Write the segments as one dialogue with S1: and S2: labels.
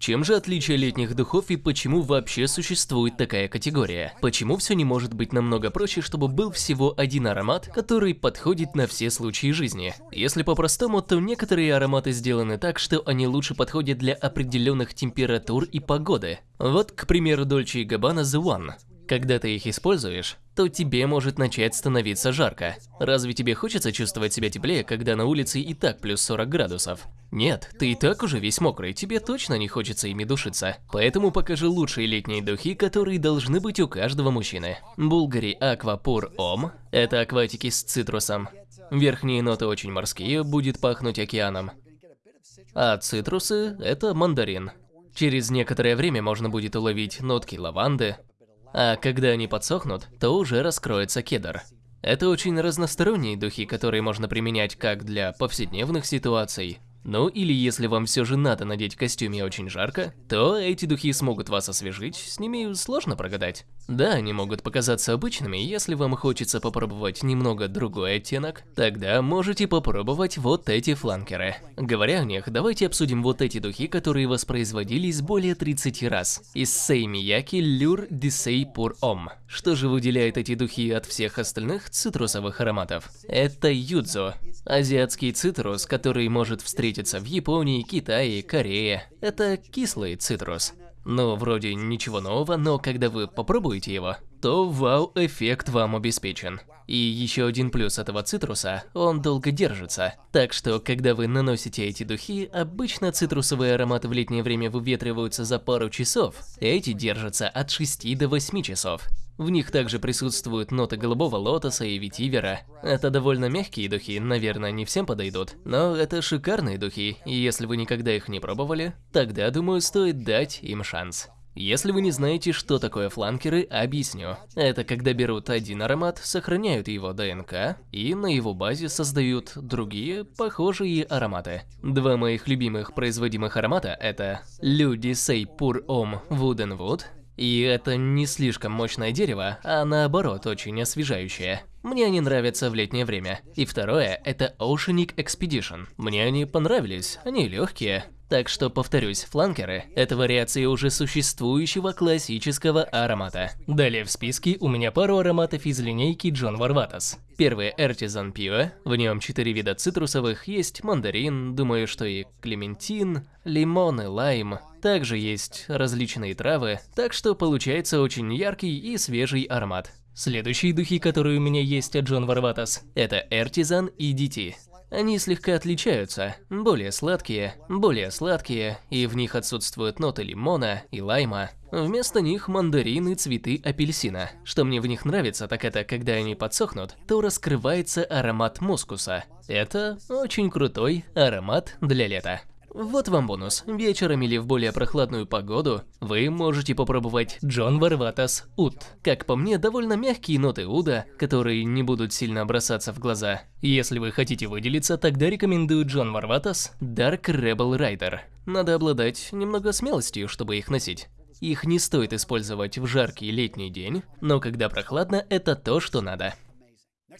S1: чем же отличие летних духов и почему вообще существует такая категория? Почему все не может быть намного проще, чтобы был всего один аромат, который подходит на все случаи жизни? Если по-простому, то некоторые ароматы сделаны так, что они лучше подходят для определенных температур и погоды. Вот, к примеру, Dolce Gabbana The One. Когда ты их используешь, то тебе может начать становиться жарко. Разве тебе хочется чувствовать себя теплее, когда на улице и так плюс 40 градусов? Нет, ты и так уже весь мокрый, тебе точно не хочется ими душиться. Поэтому покажи лучшие летние духи, которые должны быть у каждого мужчины. Булгари Aqua Pure Om – это акватики с цитрусом. Верхние ноты очень морские, будет пахнуть океаном. А цитрусы – это мандарин. Через некоторое время можно будет уловить нотки лаванды, а когда они подсохнут, то уже раскроется кедр. Это очень разносторонние духи, которые можно применять как для повседневных ситуаций, ну или если вам все же надо надеть костюм и очень жарко, то эти духи смогут вас освежить, с ними сложно прогадать. Да, они могут показаться обычными, если вам хочется попробовать немного другой оттенок, тогда можете попробовать вот эти фланкеры. Говоря о них, давайте обсудим вот эти духи, которые воспроизводились более 30 раз. Из Сей Мияки Люр Дисей Пур Ом. Что же выделяет эти духи от всех остальных цитрусовых ароматов? Это юдзо. Азиатский цитрус, который может встретиться в Японии, Китае, Корее. Это кислый цитрус. Ну, вроде ничего нового, но когда вы попробуете его, то вау-эффект вам обеспечен. И еще один плюс этого цитруса – он долго держится. Так что, когда вы наносите эти духи, обычно цитрусовые ароматы в летнее время выветриваются за пару часов, эти держатся от 6 до 8 часов. В них также присутствуют ноты голубого лотоса и ветивера. Это довольно мягкие духи, наверное, не всем подойдут. Но это шикарные духи, и если вы никогда их не пробовали, тогда, думаю, стоит дать им шанс. Если вы не знаете, что такое фланкеры, объясню. Это когда берут один аромат, сохраняют его ДНК и на его базе создают другие похожие ароматы. Два моих любимых производимых аромата это Люди Say Pur Om Wooden Wood и это не слишком мощное дерево, а наоборот очень освежающее. Мне они нравятся в летнее время. И второе – это Oceanic Expedition. Мне они понравились, они легкие. Так что, повторюсь, фланкеры – это вариации уже существующего классического аромата. Далее в списке у меня пару ароматов из линейки John Varvatos. Первый Artisan Pure, в нем четыре вида цитрусовых, есть мандарин, думаю, что и клементин, лимон и лайм. Также есть различные травы, так что получается очень яркий и свежий аромат. Следующие духи, которые у меня есть от Джон Варватас, это Artisan и DT. Они слегка отличаются, более сладкие, более сладкие, и в них отсутствуют ноты лимона и лайма. Вместо них мандарины, цветы апельсина. Что мне в них нравится, так это, когда они подсохнут, то раскрывается аромат мускуса. Это очень крутой аромат для лета. Вот вам бонус. Вечером или в более прохладную погоду вы можете попробовать Джон Варватас Ут. Как по мне, довольно мягкие ноты уда, которые не будут сильно бросаться в глаза. Если вы хотите выделиться, тогда рекомендую Джон Варватас Dark Rebel Rider. Надо обладать немного смелостью, чтобы их носить. Их не стоит использовать в жаркий летний день, но когда прохладно, это то, что надо.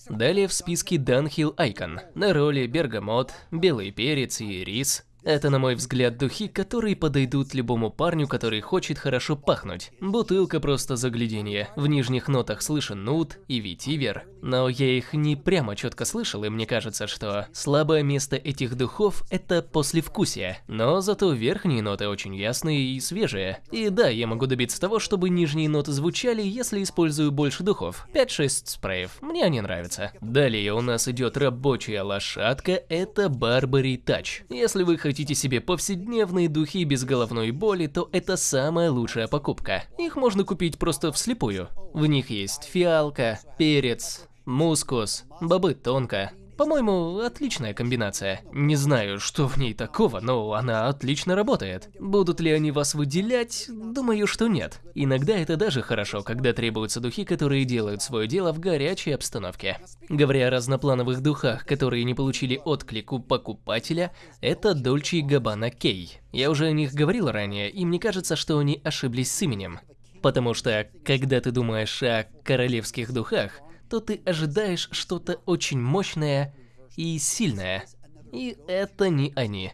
S1: Далее в списке Dunhill Icon. На роли бергамот, белый перец и рис. Это, на мой взгляд, духи, которые подойдут любому парню, который хочет хорошо пахнуть. Бутылка просто загляденье. В нижних нотах слышен нут и ветивер. Но я их не прямо четко слышал, и мне кажется, что слабое место этих духов – это послевкусие. Но зато верхние ноты очень ясные и свежие. И да, я могу добиться того, чтобы нижние ноты звучали, если использую больше духов. 5-6 спреев. Мне они нравятся. Далее у нас идет рабочая лошадка – это Барбари Тач. Если вы хотите хотите себе повседневные духи без головной боли, то это самая лучшая покупка. Их можно купить просто вслепую. В них есть фиалка, перец, мускус, бобы тонко, по-моему, отличная комбинация. Не знаю, что в ней такого, но она отлично работает. Будут ли они вас выделять? Думаю, что нет. Иногда это даже хорошо, когда требуются духи, которые делают свое дело в горячей обстановке. Говоря о разноплановых духах, которые не получили отклик у покупателя, это Dolce Gabbana Key. Я уже о них говорил ранее, и мне кажется, что они ошиблись с именем. Потому что, когда ты думаешь о королевских духах, то ты ожидаешь что-то очень мощное и сильное. И это не они.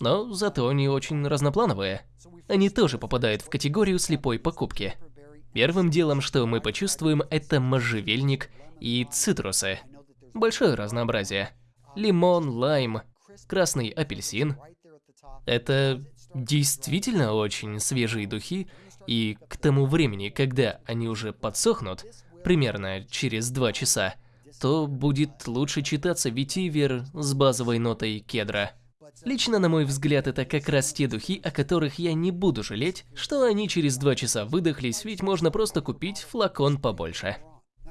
S1: но зато они очень разноплановые. Они тоже попадают в категорию слепой покупки. Первым делом, что мы почувствуем, это можжевельник и цитрусы. Большое разнообразие. Лимон, лайм, красный апельсин. Это действительно очень свежие духи, и к тому времени, когда они уже подсохнут, примерно через два часа, то будет лучше читаться ветивер с базовой нотой кедра. Лично, на мой взгляд, это как раз те духи, о которых я не буду жалеть, что они через два часа выдохлись, ведь можно просто купить флакон побольше.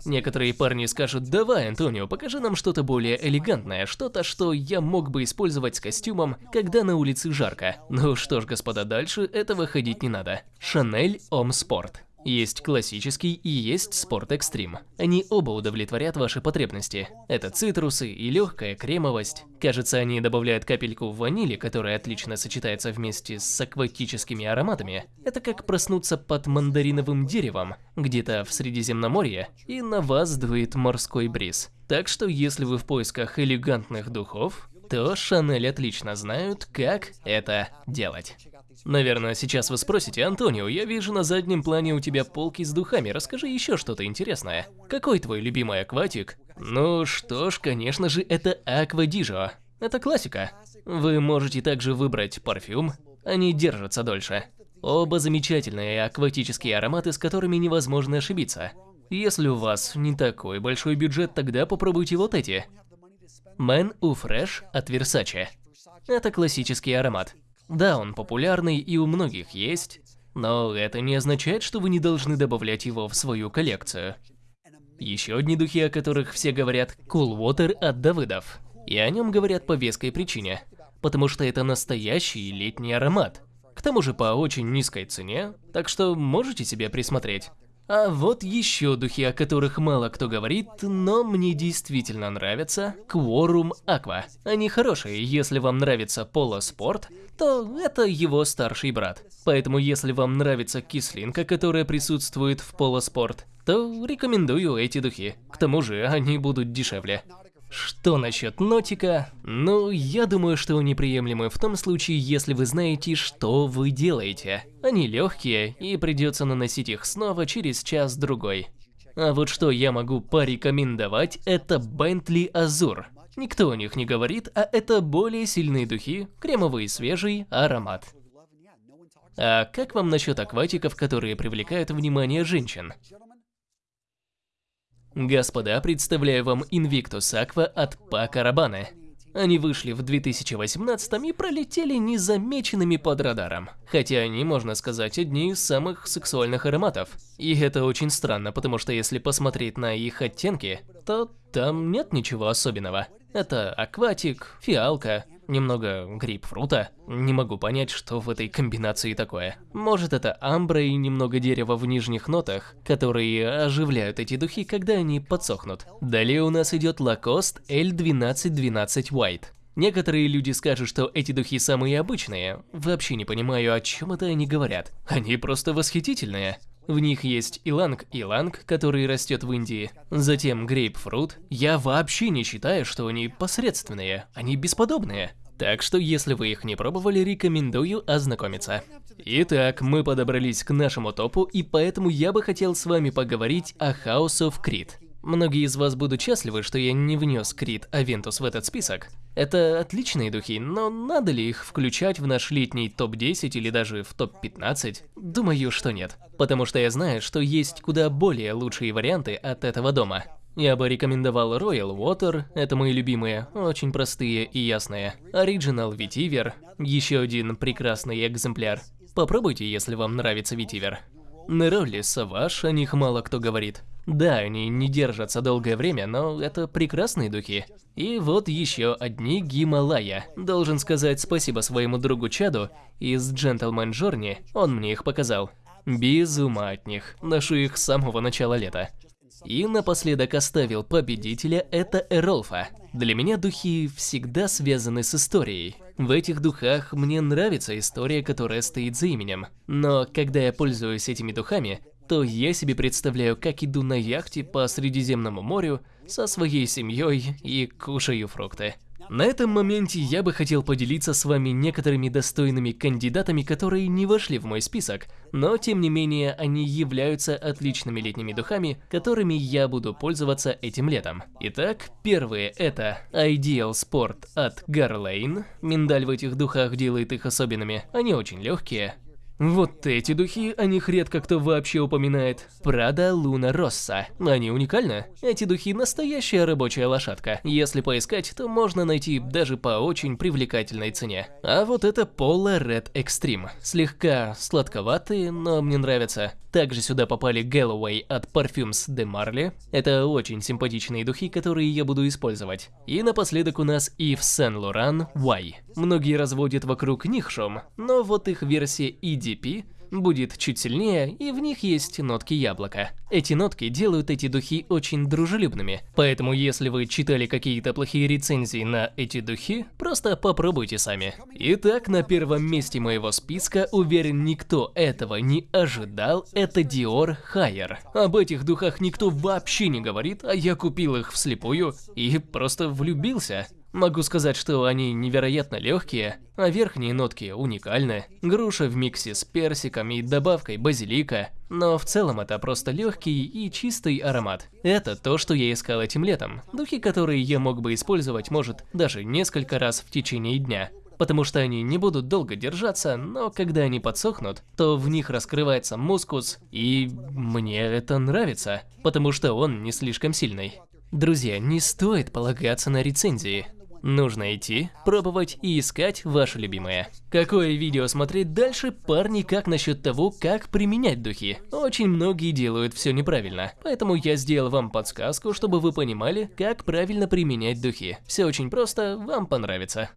S1: Некоторые парни скажут, давай, Антонио, покажи нам что-то более элегантное, что-то, что я мог бы использовать с костюмом, когда на улице жарко. Ну что ж, господа, дальше этого ходить не надо. Шанель Ом Спорт. Есть классический и есть спорт экстрим. Они оба удовлетворят ваши потребности. Это цитрусы и легкая кремовость. Кажется, они добавляют капельку ванили, которая отлично сочетается вместе с акватическими ароматами. Это как проснуться под мандариновым деревом, где-то в Средиземноморье, и на вас дует морской бриз. Так что если вы в поисках элегантных духов, то Шанель отлично знают, как это делать. Наверное, сейчас вы спросите, Антонио, я вижу на заднем плане у тебя полки с духами, расскажи еще что-то интересное. Какой твой любимый акватик? Ну что ж, конечно же, это Аквадижо. Это классика. Вы можете также выбрать парфюм, они держатся дольше. Оба замечательные акватические ароматы, с которыми невозможно ошибиться. Если у вас не такой большой бюджет, тогда попробуйте вот эти. Man U Fresh от Versace. Это классический аромат. Да, он популярный и у многих есть, но это не означает, что вы не должны добавлять его в свою коллекцию. Еще одни духи, о которых все говорят, Cool Water от Давыдов. И о нем говорят по веской причине, потому что это настоящий летний аромат. К тому же по очень низкой цене, так что можете себе присмотреть. А вот еще духи, о которых мало кто говорит, но мне действительно нравятся. Quorum Aqua. Они хорошие, если вам нравится полоспорт, то это его старший брат. Поэтому если вам нравится кислинка, которая присутствует в полоспорт, то рекомендую эти духи. К тому же они будут дешевле. Что насчет нотика? Ну, я думаю, что они приемлемы в том случае, если вы знаете, что вы делаете. Они легкие, и придется наносить их снова через час-другой. А вот что я могу порекомендовать, это Bentley Azure. Никто о них не говорит, а это более сильные духи, кремовый свежий аромат. А как вам насчет акватиков, которые привлекают внимание женщин? Господа, представляю вам Invictus Aqua от Пака Рабана. Они вышли в 2018 и пролетели незамеченными под радаром. Хотя они, можно сказать, одни из самых сексуальных ароматов. И это очень странно, потому что если посмотреть на их оттенки, то там нет ничего особенного. Это акватик, фиалка, немного грейпфрута. Не могу понять, что в этой комбинации такое. Может это амбра и немного дерева в нижних нотах, которые оживляют эти духи, когда они подсохнут. Далее у нас идет Lacoste L1212 White. Некоторые люди скажут, что эти духи самые обычные. Вообще не понимаю, о чем это они говорят. Они просто восхитительные. В них есть иланг-иланг, который растет в Индии. Затем грейпфрут. Я вообще не считаю, что они посредственные. Они бесподобные. Так что, если вы их не пробовали, рекомендую ознакомиться. Итак, мы подобрались к нашему топу, и поэтому я бы хотел с вами поговорить о House of Creed. Многие из вас будут счастливы, что я не внес Крит Авентус в этот список. Это отличные духи, но надо ли их включать в наш летний топ-10 или даже в топ-15? Думаю, что нет. Потому что я знаю, что есть куда более лучшие варианты от этого дома. Я бы рекомендовал Royal Water, это мои любимые, очень простые и ясные. Original Vetiver, еще один прекрасный экземпляр. Попробуйте, если вам нравится Vetiver. Неролли Саваш, о них мало кто говорит. Да, они не держатся долгое время, но это прекрасные духи. И вот еще одни Гималая. Должен сказать спасибо своему другу Чаду из Gentleman Journey, он мне их показал. Без ума от них, ношу их с самого начала лета. И напоследок оставил победителя, это Эролфа. Для меня духи всегда связаны с историей. В этих духах мне нравится история, которая стоит за именем. Но когда я пользуюсь этими духами, то я себе представляю, как иду на яхте по Средиземному морю со своей семьей и кушаю фрукты. На этом моменте я бы хотел поделиться с вами некоторыми достойными кандидатами, которые не вошли в мой список, но тем не менее они являются отличными летними духами, которыми я буду пользоваться этим летом. Итак, первые это Ideal Sport от Garlane. Миндаль в этих духах делает их особенными, они очень легкие, вот эти духи, о них редко кто вообще упоминает. Прада Луна Росса. Они уникальны. Эти духи настоящая рабочая лошадка. Если поискать, то можно найти даже по очень привлекательной цене. А вот это Pola Red Extreme. Слегка сладковатые, но мне нравятся. Также сюда попали Galloway от Parfums de Marly. Это очень симпатичные духи, которые я буду использовать. И напоследок у нас Yves Saint Laurent Y. Многие разводят вокруг них шум, но вот их версия EDP будет чуть сильнее, и в них есть нотки яблока. Эти нотки делают эти духи очень дружелюбными, поэтому если вы читали какие-то плохие рецензии на эти духи, просто попробуйте сами. Итак, на первом месте моего списка, уверен, никто этого не ожидал, это Dior Higher. Об этих духах никто вообще не говорит, а я купил их вслепую и просто влюбился. Могу сказать, что они невероятно легкие, а верхние нотки уникальны. Груша в миксе с персиком и добавкой базилика. Но в целом это просто легкий и чистый аромат. Это то, что я искал этим летом. Духи, которые я мог бы использовать, может, даже несколько раз в течение дня потому что они не будут долго держаться, но когда они подсохнут, то в них раскрывается мускус, и мне это нравится, потому что он не слишком сильный. Друзья, не стоит полагаться на рецензии. Нужно идти, пробовать и искать ваше любимое. Какое видео смотреть дальше, парни, как насчет того, как применять духи? Очень многие делают все неправильно, поэтому я сделал вам подсказку, чтобы вы понимали, как правильно применять духи. Все очень просто, вам понравится.